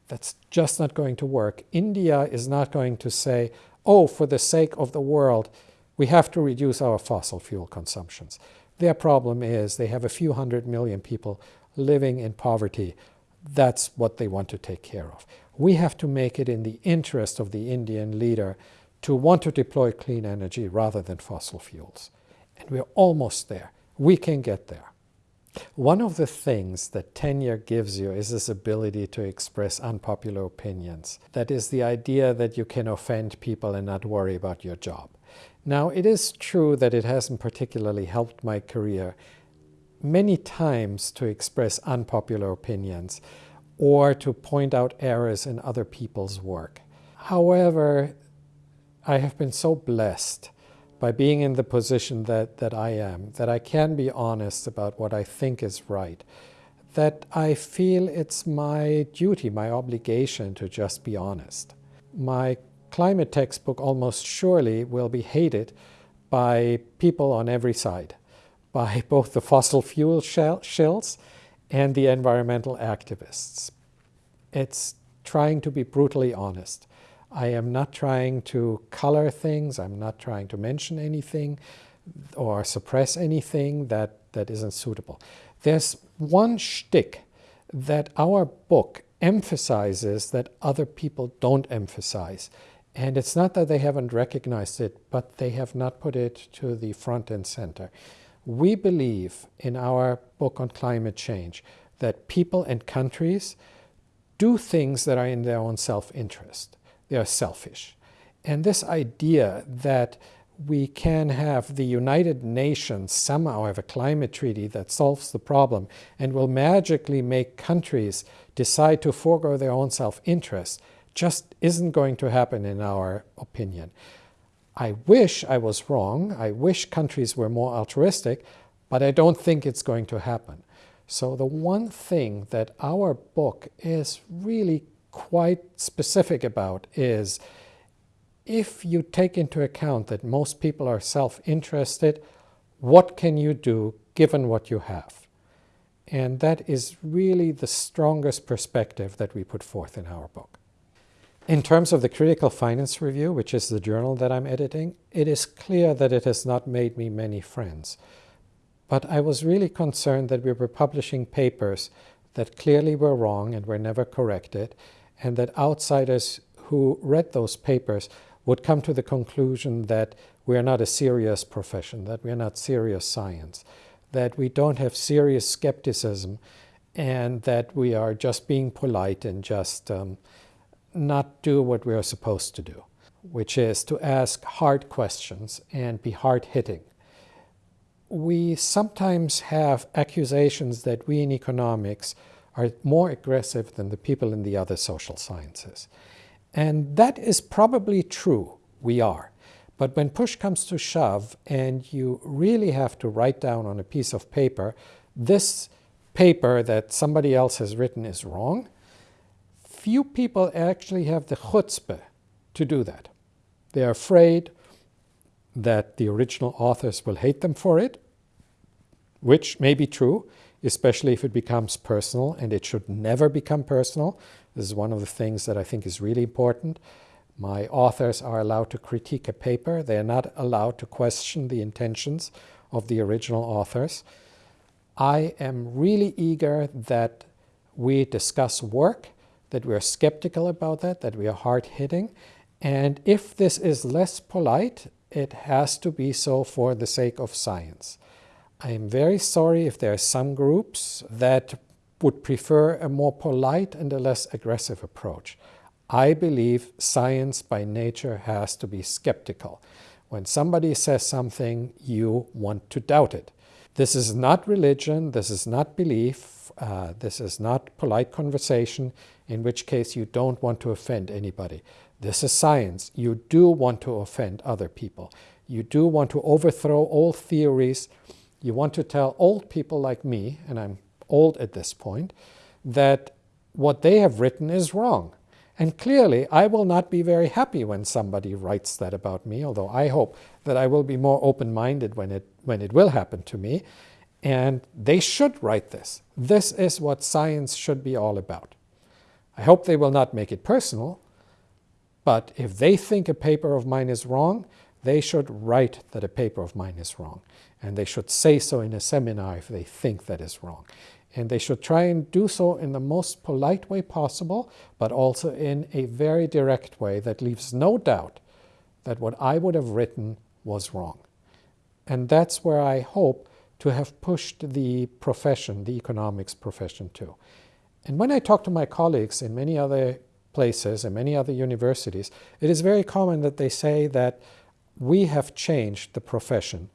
That's just not going to work. India is not going to say, oh, for the sake of the world, we have to reduce our fossil fuel consumptions. Their problem is they have a few hundred million people living in poverty. That's what they want to take care of. We have to make it in the interest of the Indian leader to want to deploy clean energy rather than fossil fuels. And we're almost there. We can get there. One of the things that tenure gives you is this ability to express unpopular opinions. That is the idea that you can offend people and not worry about your job. Now, it is true that it hasn't particularly helped my career many times to express unpopular opinions or to point out errors in other people's work. However, I have been so blessed by being in the position that, that I am, that I can be honest about what I think is right, that I feel it's my duty, my obligation to just be honest. My climate textbook almost surely will be hated by people on every side, by both the fossil fuel shills and the environmental activists. It's trying to be brutally honest. I am not trying to color things. I'm not trying to mention anything or suppress anything that, that isn't suitable. There's one shtick that our book emphasizes that other people don't emphasize. And it's not that they haven't recognized it, but they have not put it to the front and center. We believe in our book on climate change that people and countries do things that are in their own self-interest. They are selfish. And this idea that we can have the United Nations somehow have a climate treaty that solves the problem and will magically make countries decide to forego their own self-interest just isn't going to happen in our opinion. I wish I was wrong. I wish countries were more altruistic, but I don't think it's going to happen. So the one thing that our book is really quite specific about is if you take into account that most people are self-interested, what can you do given what you have? And that is really the strongest perspective that we put forth in our book. In terms of the Critical Finance Review, which is the journal that I'm editing, it is clear that it has not made me many friends. But I was really concerned that we were publishing papers that clearly were wrong and were never corrected, and that outsiders who read those papers would come to the conclusion that we are not a serious profession, that we are not serious science, that we don't have serious skepticism, and that we are just being polite and just um, not do what we are supposed to do, which is to ask hard questions and be hard-hitting. We sometimes have accusations that we in economics are more aggressive than the people in the other social sciences. And that is probably true, we are. But when push comes to shove and you really have to write down on a piece of paper, this paper that somebody else has written is wrong, few people actually have the chutzpah to do that. They're afraid that the original authors will hate them for it, which may be true, especially if it becomes personal, and it should never become personal. This is one of the things that I think is really important. My authors are allowed to critique a paper. They are not allowed to question the intentions of the original authors. I am really eager that we discuss work, that we are skeptical about that, that we are hard-hitting. And if this is less polite, it has to be so for the sake of science. I am very sorry if there are some groups that would prefer a more polite and a less aggressive approach. I believe science by nature has to be skeptical. When somebody says something, you want to doubt it. This is not religion, this is not belief, uh, this is not polite conversation, in which case you don't want to offend anybody. This is science. You do want to offend other people. You do want to overthrow old theories. You want to tell old people like me, and I'm old at this point, that what they have written is wrong. And clearly, I will not be very happy when somebody writes that about me, although I hope that I will be more open-minded when it, when it will happen to me. And they should write this. This is what science should be all about. I hope they will not make it personal, but if they think a paper of mine is wrong, they should write that a paper of mine is wrong. And they should say so in a seminar if they think that is wrong. And they should try and do so in the most polite way possible, but also in a very direct way that leaves no doubt that what I would have written was wrong. And that's where I hope to have pushed the profession, the economics profession to. And when I talk to my colleagues in many other places and many other universities, it is very common that they say that we have changed the profession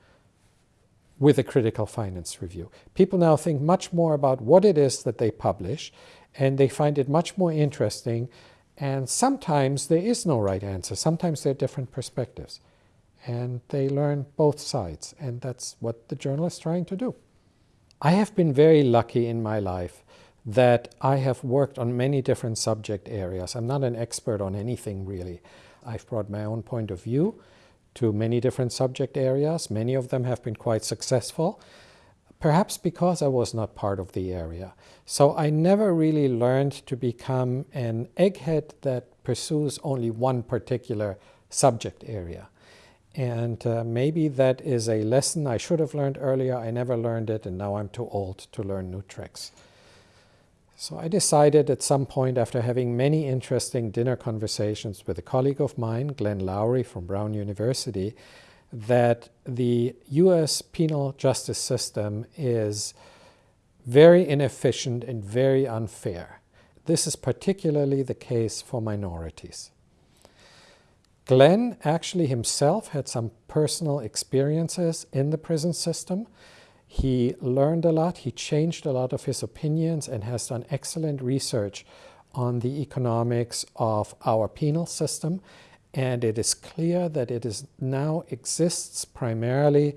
with a critical finance review. People now think much more about what it is that they publish, and they find it much more interesting. And sometimes there is no right answer. Sometimes there are different perspectives. And they learn both sides, and that's what the journal is trying to do. I have been very lucky in my life that I have worked on many different subject areas. I'm not an expert on anything really. I've brought my own point of view to many different subject areas. Many of them have been quite successful, perhaps because I was not part of the area. So I never really learned to become an egghead that pursues only one particular subject area. And uh, maybe that is a lesson I should have learned earlier. I never learned it, and now I'm too old to learn new tricks. So I decided at some point after having many interesting dinner conversations with a colleague of mine, Glenn Loury from Brown University, that the US penal justice system is very inefficient and very unfair. This is particularly the case for minorities. Glenn actually himself had some personal experiences in the prison system he learned a lot, he changed a lot of his opinions and has done excellent research on the economics of our penal system. And it is clear that it is now exists primarily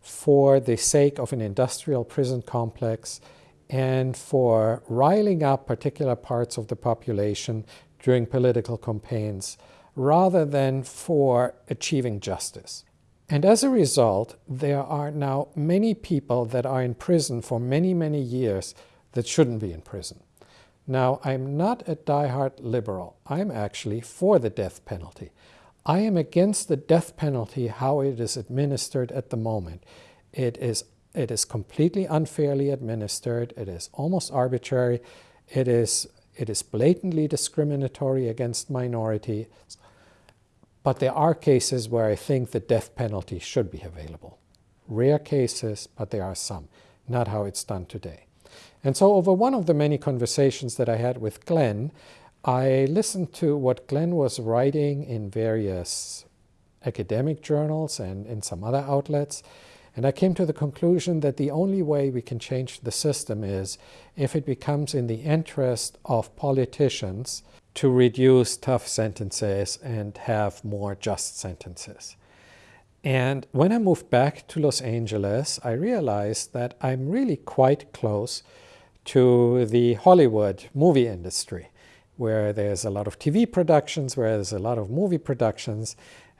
for the sake of an industrial prison complex and for riling up particular parts of the population during political campaigns rather than for achieving justice. And as a result, there are now many people that are in prison for many, many years that shouldn't be in prison. Now, I'm not a die-hard liberal. I'm actually for the death penalty. I am against the death penalty, how it is administered at the moment. It is, it is completely unfairly administered. It is almost arbitrary. It is, it is blatantly discriminatory against minorities. But there are cases where I think the death penalty should be available. Rare cases, but there are some. Not how it's done today. And so over one of the many conversations that I had with Glenn, I listened to what Glenn was writing in various academic journals and in some other outlets. And I came to the conclusion that the only way we can change the system is if it becomes in the interest of politicians to reduce tough sentences and have more just sentences. And when I moved back to Los Angeles, I realized that I'm really quite close to the Hollywood movie industry, where there's a lot of TV productions, where there's a lot of movie productions.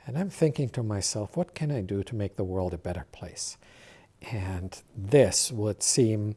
And I'm thinking to myself, what can I do to make the world a better place? And this would seem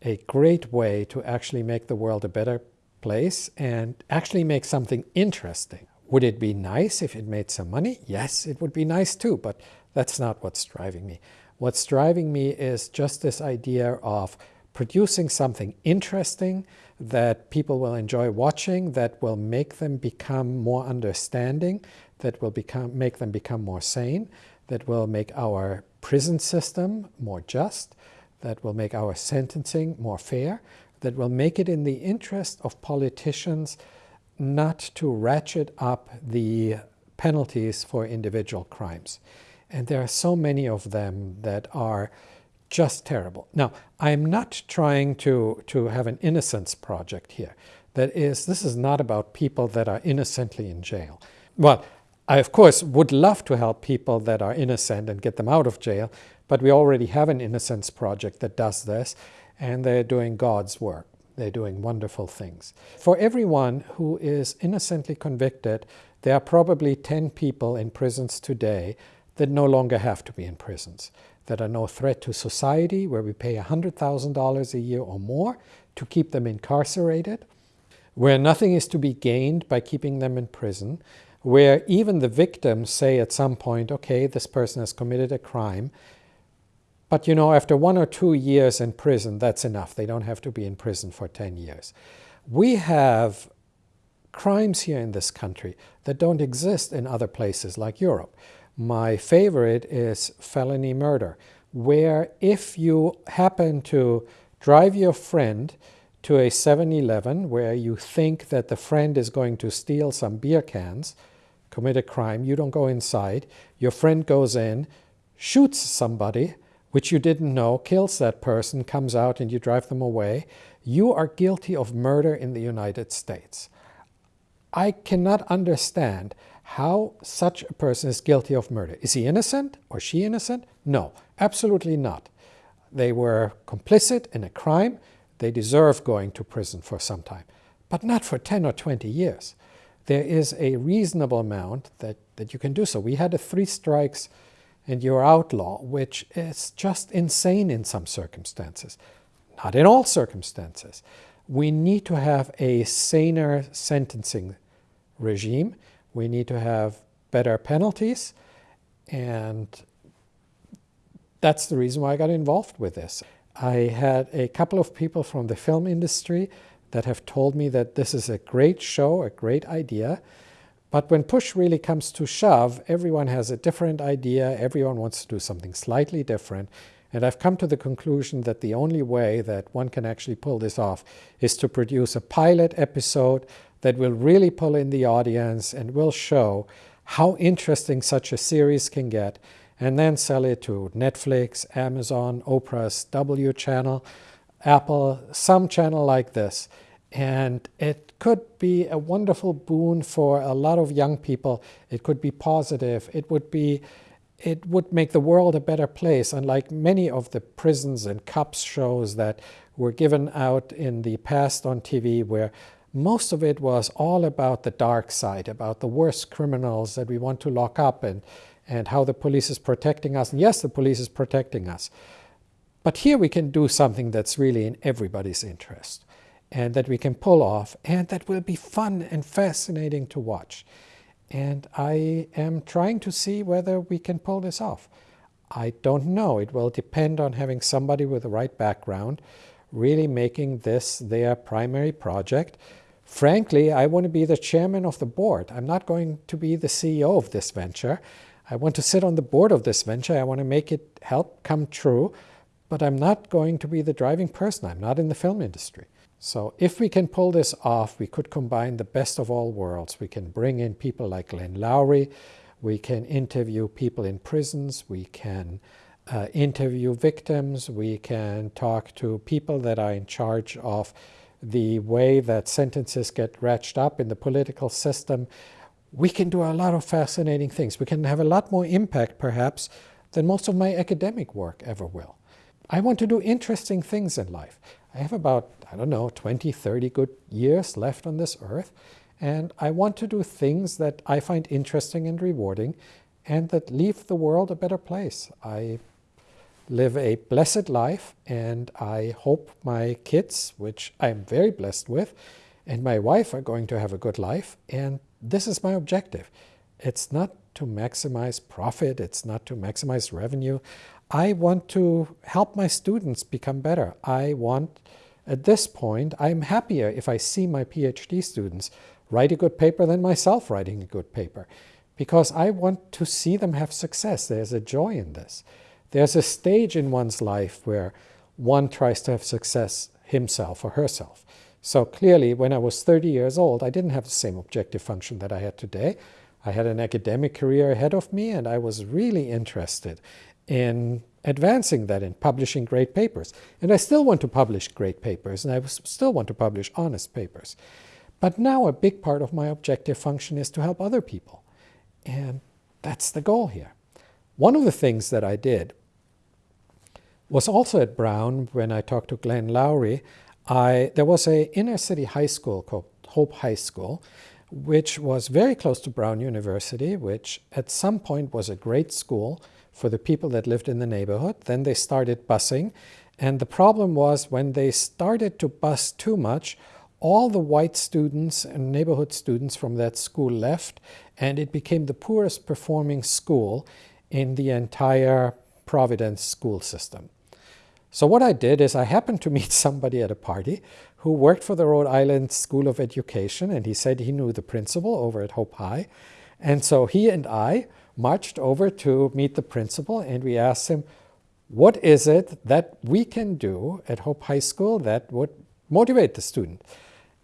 a great way to actually make the world a better place and actually make something interesting. Would it be nice if it made some money? Yes, it would be nice too, but that's not what's driving me. What's driving me is just this idea of producing something interesting that people will enjoy watching, that will make them become more understanding, that will become, make them become more sane, that will make our prison system more just, that will make our sentencing more fair, that will make it in the interest of politicians not to ratchet up the penalties for individual crimes. And there are so many of them that are just terrible. Now, I'm not trying to, to have an innocence project here. That is, this is not about people that are innocently in jail. Well, I, of course, would love to help people that are innocent and get them out of jail, but we already have an Innocence Project that does this, and they're doing God's work. They're doing wonderful things. For everyone who is innocently convicted, there are probably 10 people in prisons today that no longer have to be in prisons, that are no threat to society, where we pay $100,000 a year or more to keep them incarcerated, where nothing is to be gained by keeping them in prison, where even the victims say at some point, okay, this person has committed a crime, but you know, after one or two years in prison, that's enough. They don't have to be in prison for 10 years. We have crimes here in this country that don't exist in other places like Europe. My favorite is felony murder, where if you happen to drive your friend to a 7-Eleven where you think that the friend is going to steal some beer cans, commit a crime, you don't go inside, your friend goes in, shoots somebody, which you didn't know, kills that person, comes out and you drive them away, you are guilty of murder in the United States. I cannot understand how such a person is guilty of murder. Is he innocent or she innocent? No, absolutely not. They were complicit in a crime. They deserve going to prison for some time, but not for 10 or 20 years there is a reasonable amount that, that you can do so. We had a three strikes and you're outlaw, which is just insane in some circumstances. Not in all circumstances. We need to have a saner sentencing regime. We need to have better penalties. And that's the reason why I got involved with this. I had a couple of people from the film industry that have told me that this is a great show, a great idea. But when push really comes to shove, everyone has a different idea. Everyone wants to do something slightly different. And I've come to the conclusion that the only way that one can actually pull this off is to produce a pilot episode that will really pull in the audience and will show how interesting such a series can get, and then sell it to Netflix, Amazon, Oprah's W channel, Apple, some channel like this. And it could be a wonderful boon for a lot of young people. It could be positive. It would be it would make the world a better place, unlike many of the prisons and cops shows that were given out in the past on TV, where most of it was all about the dark side, about the worst criminals that we want to lock up and, and how the police is protecting us. And yes, the police is protecting us. But here we can do something that's really in everybody's interest and that we can pull off and that will be fun and fascinating to watch. And I am trying to see whether we can pull this off. I don't know. It will depend on having somebody with the right background really making this their primary project. Frankly, I want to be the chairman of the board. I'm not going to be the CEO of this venture. I want to sit on the board of this venture. I want to make it help come true but I'm not going to be the driving person. I'm not in the film industry. So if we can pull this off, we could combine the best of all worlds. We can bring in people like Glenn Loury. We can interview people in prisons. We can uh, interview victims. We can talk to people that are in charge of the way that sentences get ratcheted up in the political system. We can do a lot of fascinating things. We can have a lot more impact, perhaps, than most of my academic work ever will. I want to do interesting things in life. I have about, I don't know, 20, 30 good years left on this earth, and I want to do things that I find interesting and rewarding and that leave the world a better place. I live a blessed life, and I hope my kids, which I'm very blessed with, and my wife are going to have a good life, and this is my objective. It's not to maximize profit, it's not to maximize revenue. I want to help my students become better. I want, at this point, I'm happier if I see my PhD students write a good paper than myself writing a good paper because I want to see them have success. There's a joy in this. There's a stage in one's life where one tries to have success himself or herself. So clearly, when I was 30 years old, I didn't have the same objective function that I had today. I had an academic career ahead of me, and I was really interested in advancing that in publishing great papers. And I still want to publish great papers, and I still want to publish honest papers. But now a big part of my objective function is to help other people. And that's the goal here. One of the things that I did was also at Brown when I talked to Glenn Loury. I, there was a inner city high school called Hope High School, which was very close to Brown University, which at some point was a great school for the people that lived in the neighborhood. Then they started busing. And the problem was when they started to bus too much, all the white students and neighborhood students from that school left, and it became the poorest performing school in the entire Providence school system. So what I did is I happened to meet somebody at a party who worked for the Rhode Island School of Education, and he said he knew the principal over at Hope High. And so he and I marched over to meet the principal, and we asked him, what is it that we can do at Hope High School that would motivate the student?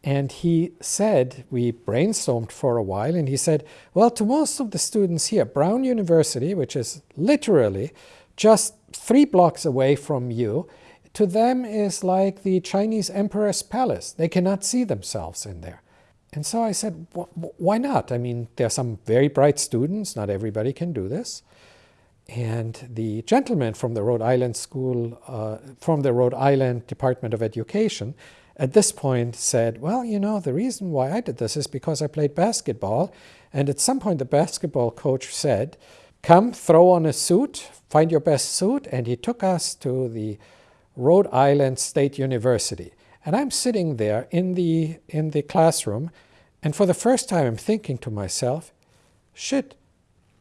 And he said, we brainstormed for a while, and he said, well, to most of the students here, Brown University, which is literally just three blocks away from you, to them is like the Chinese emperor's palace. They cannot see themselves in there. And so I said, why not? I mean, there are some very bright students. Not everybody can do this. And the gentleman from the Rhode Island School, uh, from the Rhode Island Department of Education, at this point said, well, you know, the reason why I did this is because I played basketball. And at some point, the basketball coach said, come, throw on a suit, find your best suit. And he took us to the Rhode Island State University. And I'm sitting there in the, in the classroom. And for the first time, I'm thinking to myself, shit,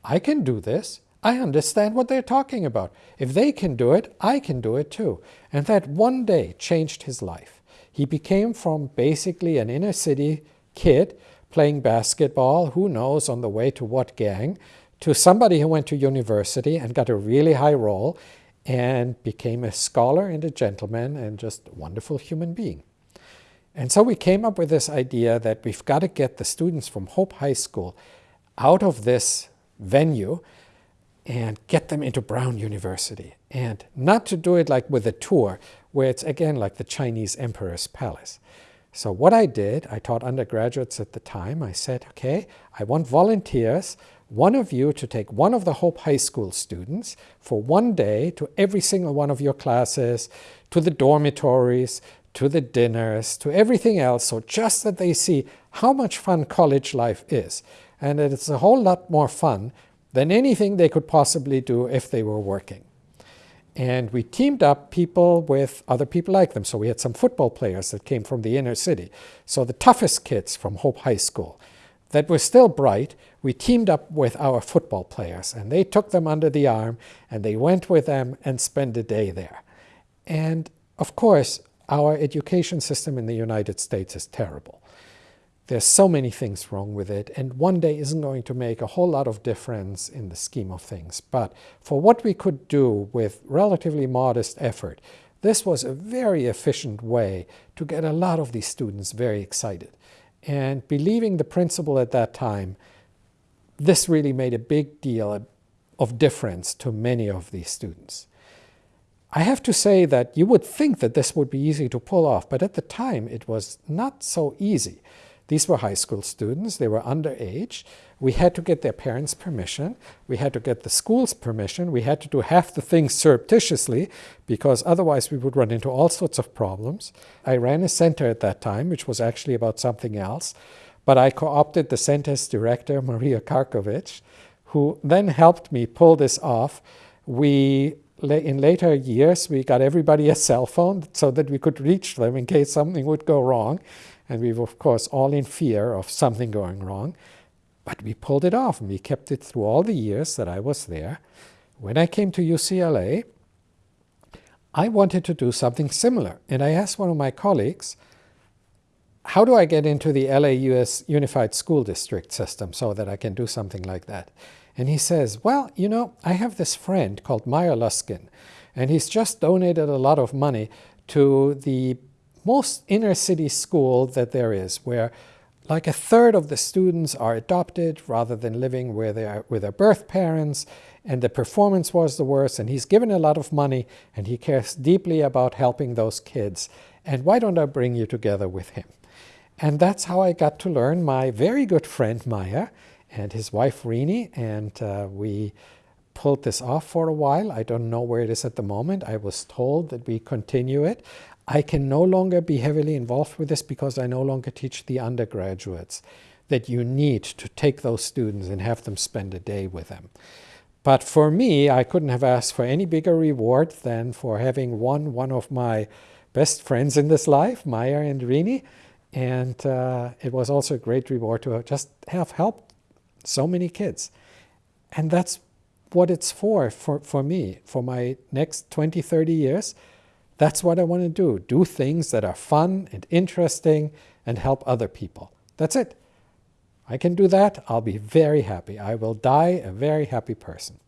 I can do this. I understand what they're talking about. If they can do it, I can do it too. And that one day changed his life. He became from basically an inner city kid playing basketball, who knows on the way to what gang, to somebody who went to university and got a really high role and became a scholar and a gentleman and just a wonderful human being. And so we came up with this idea that we've got to get the students from Hope High School out of this venue and get them into Brown University. And not to do it like with a tour, where it's again like the Chinese emperor's palace. So what I did, I taught undergraduates at the time, I said, okay, I want volunteers, one of you to take one of the Hope High School students for one day to every single one of your classes, to the dormitories, to the dinners, to everything else, so just that they see how much fun college life is. And it's a whole lot more fun than anything they could possibly do if they were working. And we teamed up people with other people like them. So we had some football players that came from the inner city. So the toughest kids from Hope High School that were still bright, we teamed up with our football players. And they took them under the arm and they went with them and spent a day there. And of course, our education system in the United States is terrible. There's so many things wrong with it, and one day isn't going to make a whole lot of difference in the scheme of things. But for what we could do with relatively modest effort, this was a very efficient way to get a lot of these students very excited. And believing the principle at that time, this really made a big deal of difference to many of these students. I have to say that you would think that this would be easy to pull off, but at the time it was not so easy. These were high school students. They were underage. We had to get their parents' permission. We had to get the school's permission. We had to do half the things surreptitiously because otherwise we would run into all sorts of problems. I ran a center at that time, which was actually about something else. But I co-opted the center's director, Maria Karkovich, who then helped me pull this off. We in later years, we got everybody a cell phone so that we could reach them in case something would go wrong. And we were, of course, all in fear of something going wrong. But we pulled it off, and we kept it through all the years that I was there. When I came to UCLA, I wanted to do something similar. And I asked one of my colleagues, how do I get into the LAUS Unified School District system so that I can do something like that? And he says, well, you know, I have this friend called Meyer Luskin, and he's just donated a lot of money to the most inner city school that there is, where like a third of the students are adopted rather than living where they are with their birth parents, and the performance was the worst, and he's given a lot of money, and he cares deeply about helping those kids. And why don't I bring you together with him? And that's how I got to learn my very good friend Meyer and his wife Renee, and uh, we pulled this off for a while. I don't know where it is at the moment. I was told that we continue it. I can no longer be heavily involved with this because I no longer teach the undergraduates that you need to take those students and have them spend a day with them. But for me, I couldn't have asked for any bigger reward than for having won one of my best friends in this life, Meyer and Renee. And uh, it was also a great reward to just have helped so many kids. And that's what it's for, for, for me, for my next 20, 30 years. That's what I want to do. Do things that are fun and interesting and help other people. That's it. I can do that, I'll be very happy. I will die a very happy person.